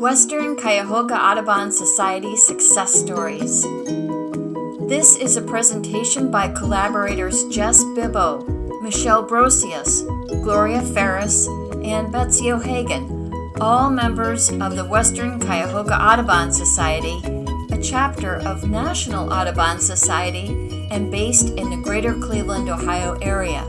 Western Cuyahoga Audubon Society Success Stories. This is a presentation by collaborators Jess Bibbo, Michelle Brosius, Gloria Ferris, and Betsy O'Hagan, all members of the Western Cuyahoga Audubon Society, a chapter of National Audubon Society and based in the greater Cleveland, Ohio area.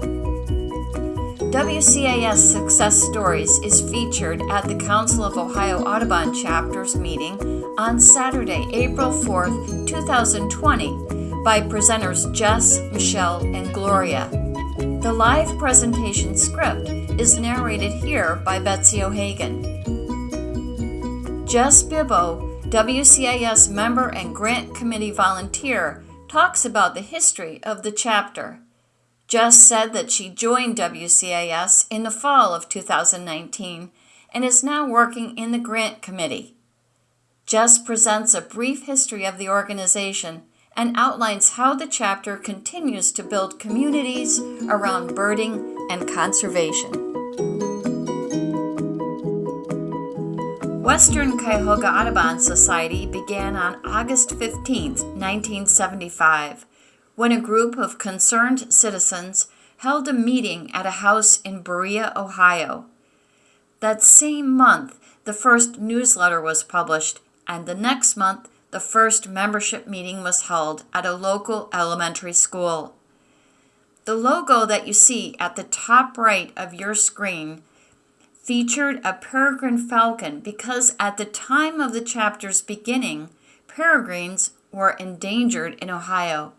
WCAS Success Stories is featured at the Council of Ohio Audubon Chapters meeting on Saturday, April 4th, 2020, by presenters Jess, Michelle, and Gloria. The live presentation script is narrated here by Betsy O'Hagan. Jess Bibbo, WCAS member and grant committee volunteer, talks about the history of the chapter. Jess said that she joined WCAS in the fall of 2019 and is now working in the grant committee. Jess presents a brief history of the organization and outlines how the chapter continues to build communities around birding and conservation. Western Cuyahoga Audubon Society began on August 15, 1975 when a group of concerned citizens held a meeting at a house in Berea, Ohio. That same month, the first newsletter was published, and the next month, the first membership meeting was held at a local elementary school. The logo that you see at the top right of your screen featured a peregrine falcon because at the time of the chapter's beginning, peregrines were endangered in Ohio.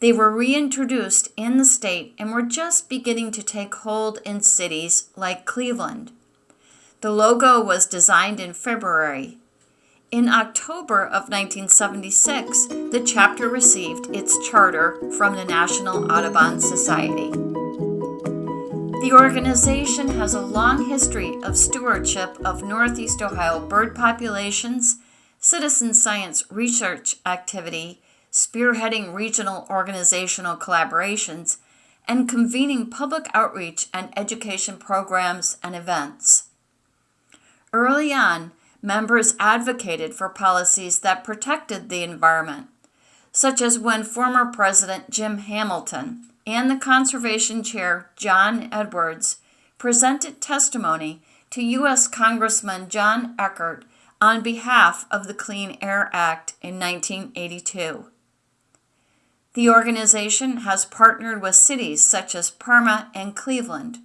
They were reintroduced in the state and were just beginning to take hold in cities like Cleveland. The logo was designed in February. In October of 1976, the chapter received its charter from the National Audubon Society. The organization has a long history of stewardship of Northeast Ohio bird populations, citizen science research activity, spearheading regional organizational collaborations, and convening public outreach and education programs and events. Early on, members advocated for policies that protected the environment, such as when former President Jim Hamilton and the Conservation Chair John Edwards presented testimony to U.S. Congressman John Eckert on behalf of the Clean Air Act in 1982. The organization has partnered with cities such as Parma and Cleveland,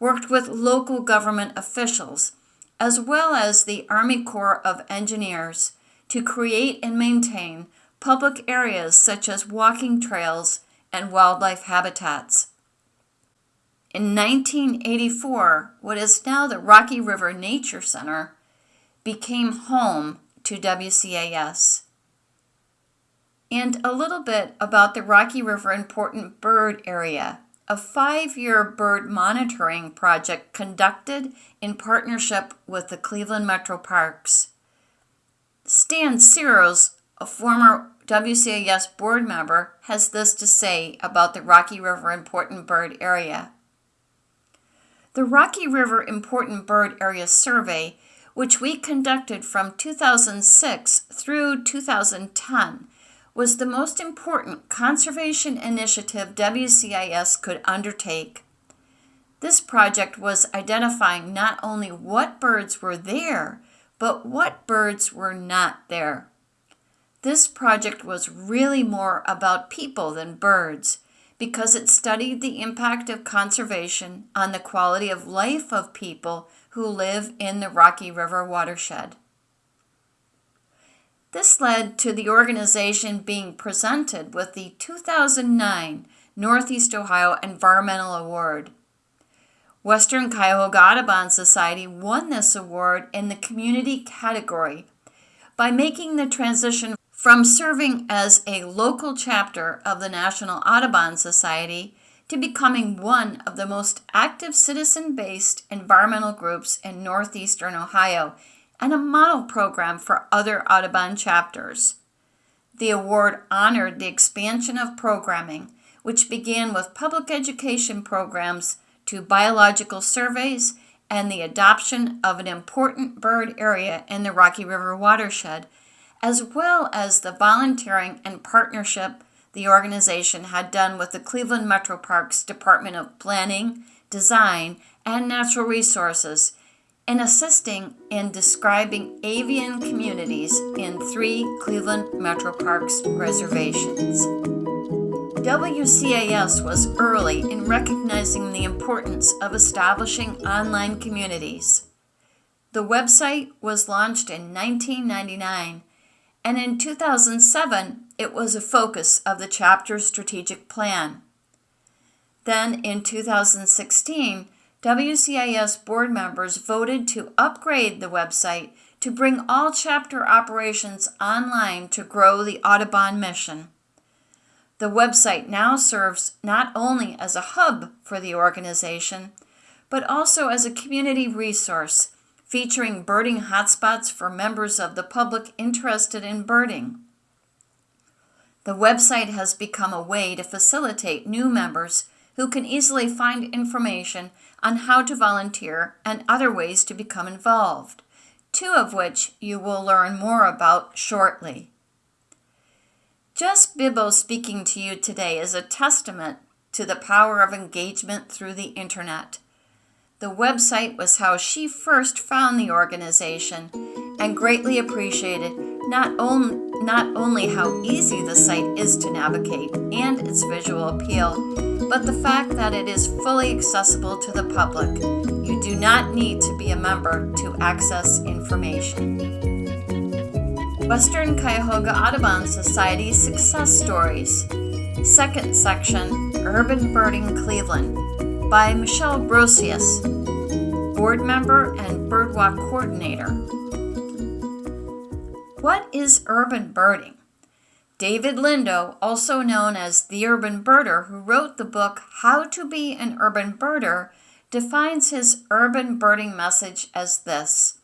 worked with local government officials, as well as the Army Corps of Engineers to create and maintain public areas such as walking trails and wildlife habitats. In 1984, what is now the Rocky River Nature Center became home to WCAS and a little bit about the Rocky River Important Bird Area, a five year bird monitoring project conducted in partnership with the Cleveland Metro Parks. Stan Searles, a former WCAS board member, has this to say about the Rocky River Important Bird Area. The Rocky River Important Bird Area Survey, which we conducted from 2006 through 2010, was the most important conservation initiative WCAS could undertake. This project was identifying not only what birds were there, but what birds were not there. This project was really more about people than birds because it studied the impact of conservation on the quality of life of people who live in the Rocky River watershed. This led to the organization being presented with the 2009 Northeast Ohio Environmental Award. Western Cuyahoga Audubon Society won this award in the community category by making the transition from serving as a local chapter of the National Audubon Society to becoming one of the most active citizen based environmental groups in northeastern Ohio and a model program for other Audubon chapters. The award honored the expansion of programming, which began with public education programs to biological surveys and the adoption of an important bird area in the Rocky River watershed, as well as the volunteering and partnership the organization had done with the Cleveland Metro Parks Department of Planning, Design, and Natural Resources in assisting in describing avian communities in three Cleveland Metro Parks reservations. WCAS was early in recognizing the importance of establishing online communities. The website was launched in 1999, and in 2007 it was a focus of the chapter's strategic plan. Then in 2016, WCAS board members voted to upgrade the website to bring all chapter operations online to grow the Audubon mission. The website now serves not only as a hub for the organization, but also as a community resource featuring birding hotspots for members of the public interested in birding. The website has become a way to facilitate new members who can easily find information on how to volunteer and other ways to become involved, two of which you will learn more about shortly. Jess Bibbo speaking to you today is a testament to the power of engagement through the internet. The website was how she first found the organization and greatly appreciated not, not only how easy the site is to navigate and its visual appeal, but the fact that it is fully accessible to the public. You do not need to be a member to access information. Western Cuyahoga Audubon Society Success Stories. Second section Urban Birding Cleveland by Michelle Brosius, board member and birdwalk coordinator. What is urban birding? David Lindo, also known as the urban birder, who wrote the book How to Be an Urban Birder, defines his urban birding message as this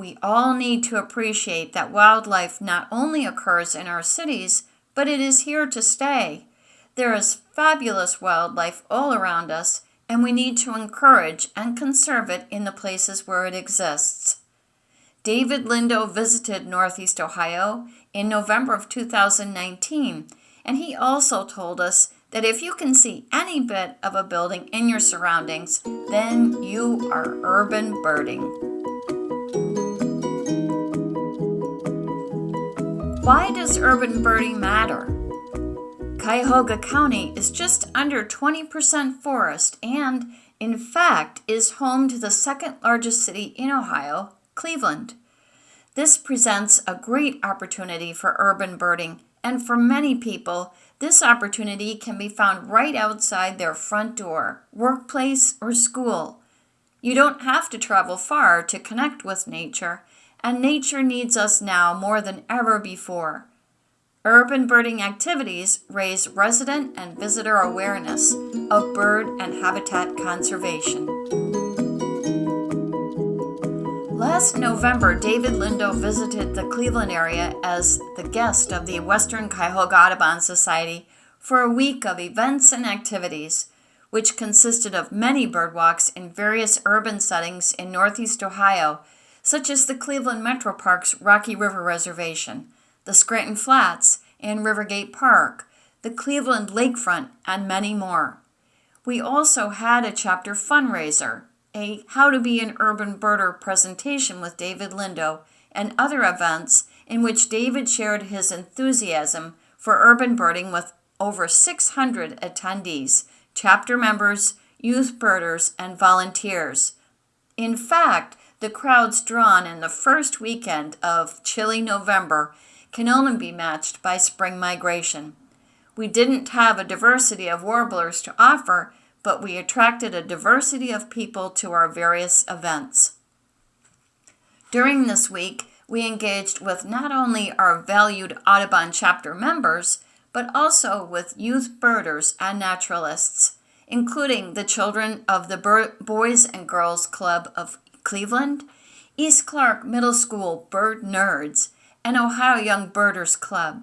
we all need to appreciate that wildlife not only occurs in our cities, but it is here to stay. There is fabulous wildlife all around us, and we need to encourage and conserve it in the places where it exists. David Lindo visited Northeast Ohio in November of 2019, and he also told us that if you can see any bit of a building in your surroundings, then you are urban birding. Why does urban birding matter? Cuyahoga County is just under 20% forest and, in fact, is home to the second largest city in Ohio, Cleveland. This presents a great opportunity for urban birding, and for many people, this opportunity can be found right outside their front door, workplace, or school. You don't have to travel far to connect with nature, and nature needs us now more than ever before. Urban birding activities raise resident and visitor awareness of bird and habitat conservation. Last November, David Lindo visited the Cleveland area as the guest of the Western Cuyahoga Audubon Society for a week of events and activities, which consisted of many birdwalks in various urban settings in Northeast Ohio such as the Cleveland Metro Park's Rocky River Reservation, the Scranton Flats and Rivergate Park, the Cleveland Lakefront, and many more. We also had a chapter fundraiser, a How to Be an Urban Birder presentation with David Lindo, and other events in which David shared his enthusiasm for urban birding with over 600 attendees, chapter members, youth birders, and volunteers. In fact, the crowds drawn in the first weekend of chilly November can only be matched by spring migration. We didn't have a diversity of warblers to offer, but we attracted a diversity of people to our various events. During this week, we engaged with not only our valued Audubon chapter members, but also with youth birders and naturalists, including the children of the Boys and Girls Club of Cleveland, East Clark Middle School Bird Nerds, and Ohio Young Birders Club.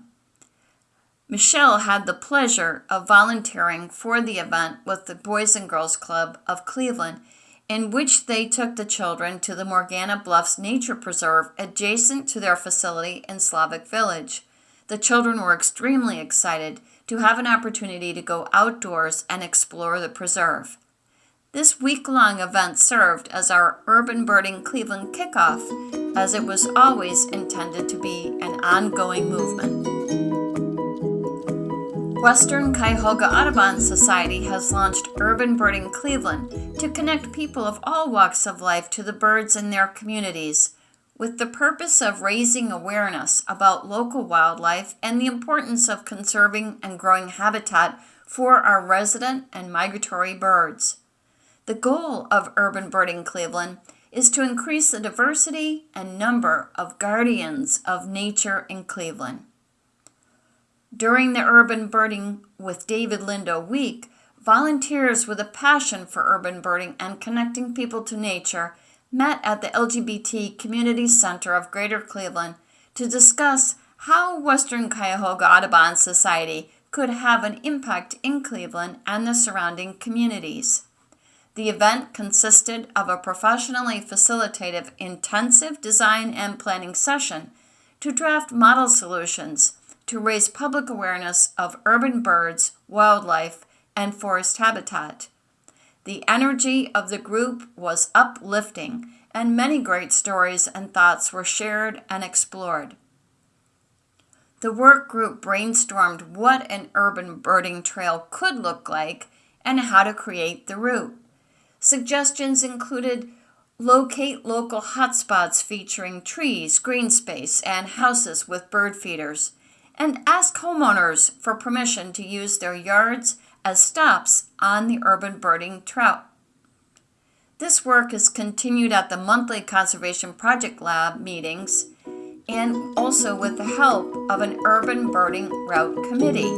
Michelle had the pleasure of volunteering for the event with the Boys and Girls Club of Cleveland in which they took the children to the Morgana Bluffs Nature Preserve adjacent to their facility in Slavic Village. The children were extremely excited to have an opportunity to go outdoors and explore the preserve. This week long event served as our Urban Birding Cleveland kickoff, as it was always intended to be an ongoing movement. Western Cuyahoga Audubon Society has launched Urban Birding Cleveland to connect people of all walks of life to the birds in their communities, with the purpose of raising awareness about local wildlife and the importance of conserving and growing habitat for our resident and migratory birds. The goal of Urban Birding Cleveland is to increase the diversity and number of guardians of nature in Cleveland. During the Urban Birding with David Lindo week, volunteers with a passion for urban birding and connecting people to nature met at the LGBT Community Center of Greater Cleveland to discuss how Western Cuyahoga Audubon Society could have an impact in Cleveland and the surrounding communities. The event consisted of a professionally facilitated intensive design and planning session to draft model solutions to raise public awareness of urban birds, wildlife, and forest habitat. The energy of the group was uplifting, and many great stories and thoughts were shared and explored. The work group brainstormed what an urban birding trail could look like and how to create the route. Suggestions included locate local hotspots featuring trees, green space, and houses with bird feeders, and ask homeowners for permission to use their yards as stops on the urban birding trout. This work is continued at the monthly Conservation Project Lab meetings and also with the help of an urban birding route committee.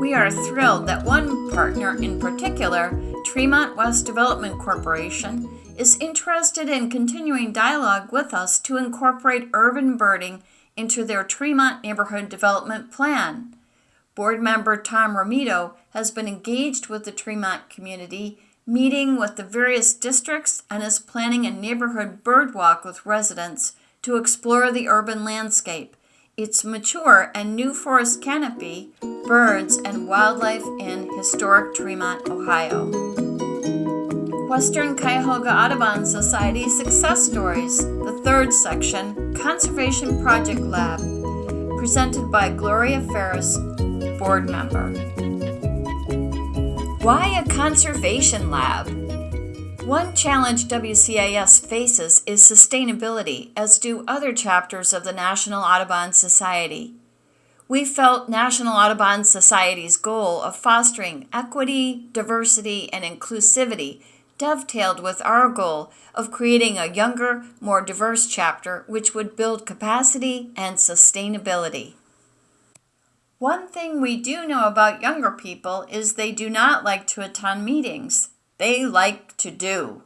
We are thrilled that one partner in particular, Tremont West Development Corporation, is interested in continuing dialogue with us to incorporate urban birding into their Tremont Neighborhood Development Plan. Board member Tom Romito has been engaged with the Tremont community, meeting with the various districts, and is planning a neighborhood bird walk with residents to explore the urban landscape its mature and new forest canopy, birds, and wildlife in historic Tremont, Ohio. Western Cuyahoga Audubon Society Success Stories, the third section, Conservation Project Lab, presented by Gloria Ferris, board member. Why a conservation lab? One challenge WCAS faces is sustainability, as do other chapters of the National Audubon Society. We felt National Audubon Society's goal of fostering equity, diversity, and inclusivity dovetailed with our goal of creating a younger, more diverse chapter which would build capacity and sustainability. One thing we do know about younger people is they do not like to attend meetings they like to do.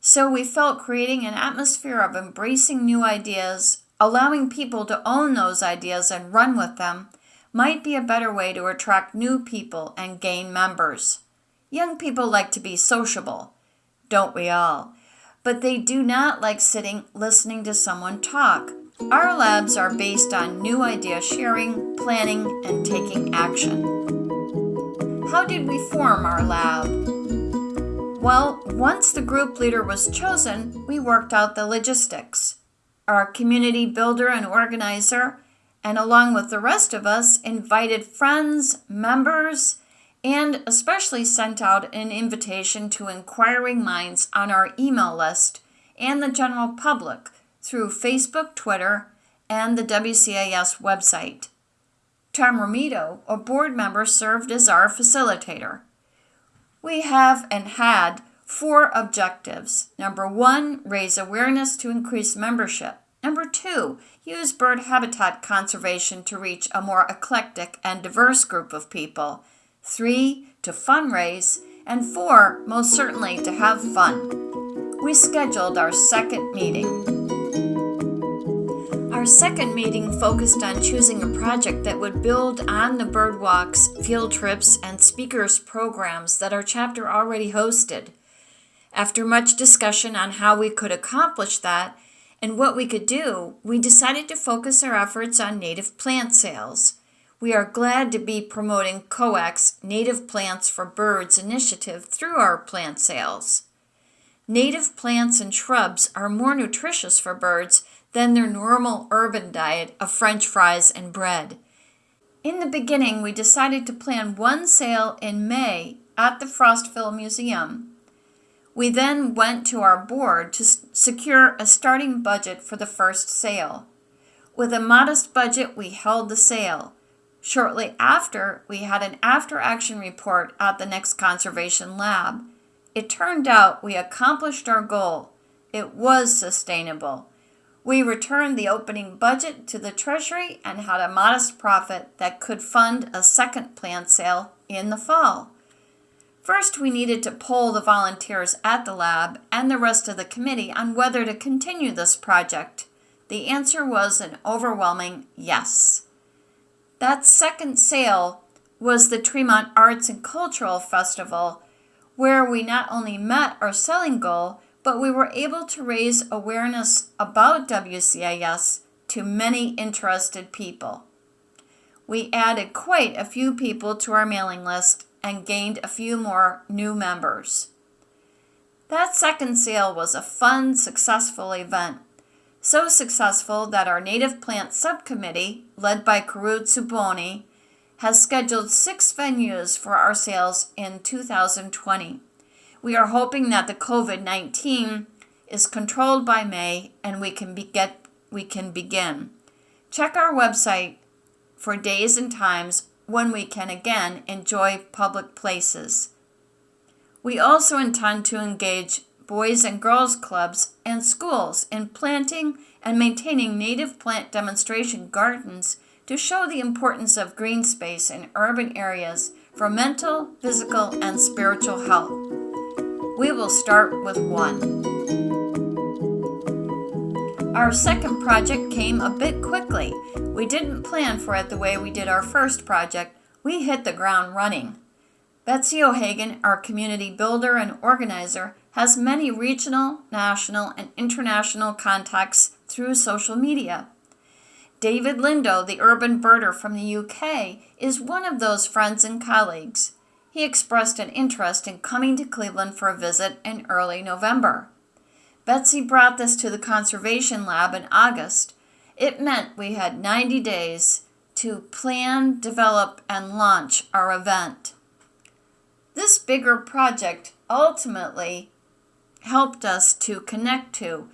So we felt creating an atmosphere of embracing new ideas, allowing people to own those ideas and run with them, might be a better way to attract new people and gain members. Young people like to be sociable, don't we all? But they do not like sitting listening to someone talk. Our labs are based on new idea sharing, planning, and taking action. How did we form our lab? Well, once the group leader was chosen, we worked out the logistics. Our community builder and organizer, and along with the rest of us, invited friends, members, and especially sent out an invitation to inquiring minds on our email list and the general public through Facebook, Twitter, and the WCAS website. Tom Romito, a board member, served as our facilitator we have and had four objectives. Number one, raise awareness to increase membership. Number two, use bird habitat conservation to reach a more eclectic and diverse group of people. Three, to fundraise. And four, most certainly to have fun. We scheduled our second meeting. Our second meeting focused on choosing a project that would build on the Birdwalks, field trips, and speakers programs that our chapter already hosted. After much discussion on how we could accomplish that and what we could do, we decided to focus our efforts on native plant sales. We are glad to be promoting COAC's Native Plants for Birds initiative through our plant sales. Native plants and shrubs are more nutritious for birds than their normal urban diet of french fries and bread. In the beginning, we decided to plan one sale in May at the Frostville Museum. We then went to our board to secure a starting budget for the first sale. With a modest budget, we held the sale. Shortly after, we had an after action report at the next conservation lab. It turned out we accomplished our goal. It was sustainable. We returned the opening budget to the Treasury and had a modest profit that could fund a second plant sale in the fall. First, we needed to poll the volunteers at the lab and the rest of the committee on whether to continue this project. The answer was an overwhelming yes. That second sale was the Tremont Arts and Cultural Festival, where we not only met our selling goal, but we were able to raise awareness about WCAS to many interested people. We added quite a few people to our mailing list and gained a few more new members. That second sale was a fun, successful event. So successful that our native plant subcommittee, led by Karut Suboni, has scheduled six venues for our sales in 2020. We are hoping that the COVID 19 is controlled by May and we can, be get, we can begin. Check our website for days and times when we can again enjoy public places. We also intend to engage boys and girls clubs and schools in planting and maintaining native plant demonstration gardens to show the importance of green space in urban areas for mental, physical, and spiritual health. We will start with one. Our second project came a bit quickly. We didn't plan for it the way we did our first project. We hit the ground running. Betsy O'Hagan, our community builder and organizer, has many regional, national, and international contacts through social media. David Lindo, the urban birder from the UK, is one of those friends and colleagues he expressed an interest in coming to Cleveland for a visit in early November. Betsy brought this to the Conservation Lab in August. It meant we had 90 days to plan, develop, and launch our event. This bigger project ultimately helped us to connect to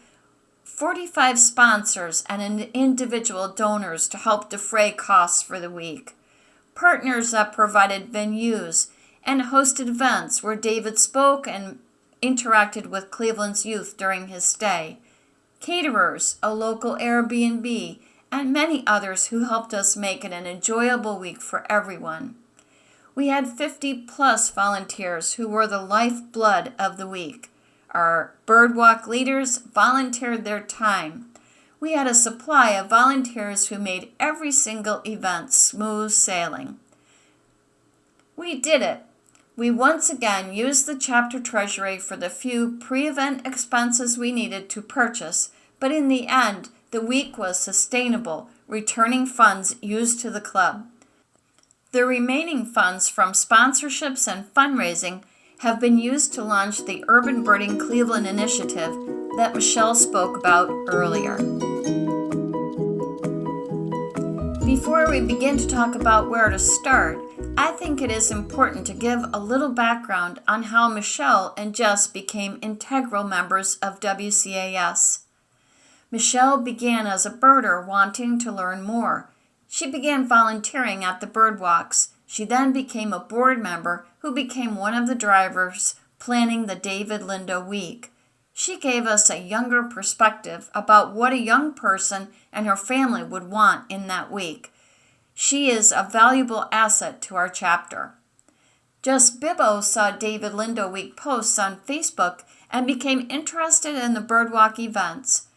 45 sponsors and individual donors to help defray costs for the week, partners that provided venues and hosted events where David spoke and interacted with Cleveland's youth during his stay, caterers, a local Airbnb, and many others who helped us make it an enjoyable week for everyone. We had 50 plus volunteers who were the lifeblood of the week. Our Birdwalk leaders volunteered their time. We had a supply of volunteers who made every single event smooth sailing. We did it we once again used the chapter treasury for the few pre event expenses we needed to purchase, but in the end, the week was sustainable, returning funds used to the club. The remaining funds from sponsorships and fundraising have been used to launch the Urban Birding Cleveland initiative that Michelle spoke about earlier. Before we begin to talk about where to start, I think it is important to give a little background on how Michelle and Jess became integral members of WCAS. Michelle began as a birder wanting to learn more. She began volunteering at the Birdwalks. She then became a board member who became one of the drivers planning the David Lindo Week. She gave us a younger perspective about what a young person and her family would want in that week. She is a valuable asset to our chapter. Jess Bibbo saw David Lindo Week posts on Facebook and became interested in the Birdwalk events.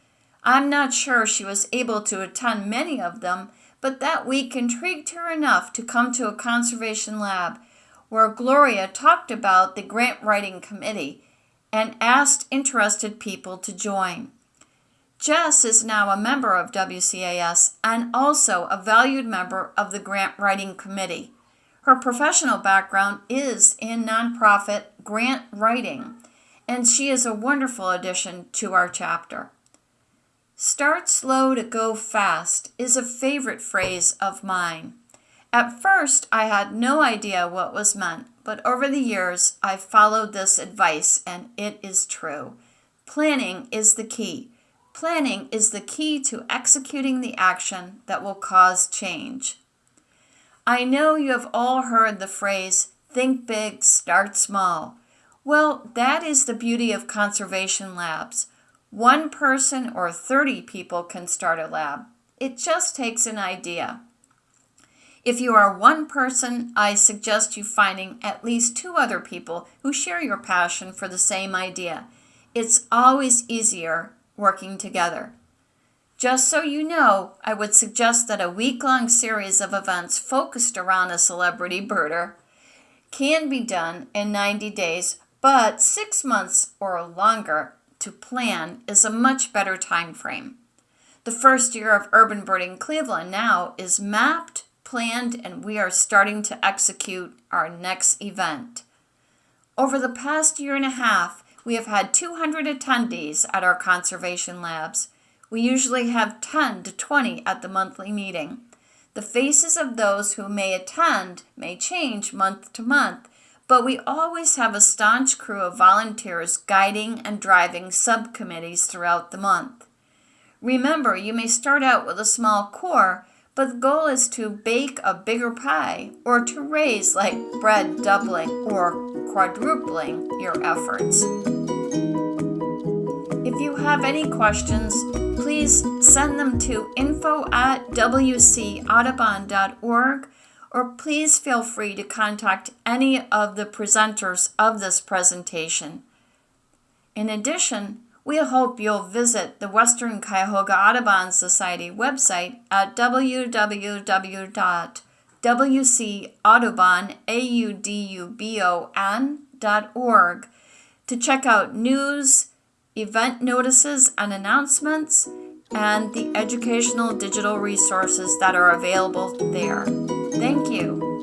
I'm not sure she was able to attend many of them, but that week intrigued her enough to come to a conservation lab where Gloria talked about the grant writing committee and asked interested people to join. Jess is now a member of WCAS and also a valued member of the grant writing committee. Her professional background is in nonprofit grant writing, and she is a wonderful addition to our chapter. Start slow to go fast is a favorite phrase of mine. At first, I had no idea what was meant, but over the years, I've followed this advice and it is true. Planning is the key. Planning is the key to executing the action that will cause change. I know you have all heard the phrase, think big, start small. Well, that is the beauty of conservation labs. One person or 30 people can start a lab. It just takes an idea. If you are one person, I suggest you finding at least two other people who share your passion for the same idea. It's always easier working together. Just so you know, I would suggest that a week-long series of events focused around a celebrity birder can be done in 90 days, but six months or longer to plan is a much better time frame. The first year of Urban Birding Cleveland now is mapped planned and we are starting to execute our next event. Over the past year and a half, we have had 200 attendees at our conservation labs. We usually have 10 to 20 at the monthly meeting. The faces of those who may attend may change month to month, but we always have a staunch crew of volunteers guiding and driving subcommittees throughout the month. Remember, you may start out with a small core, but the goal is to bake a bigger pie or to raise like bread doubling or quadrupling your efforts. If you have any questions, please send them to info at wcaudubon.org or please feel free to contact any of the presenters of this presentation. In addition, we hope you'll visit the Western Cuyahoga Audubon Society website at www.wcaudubon.org to check out news, event notices and announcements, and the educational digital resources that are available there. Thank you.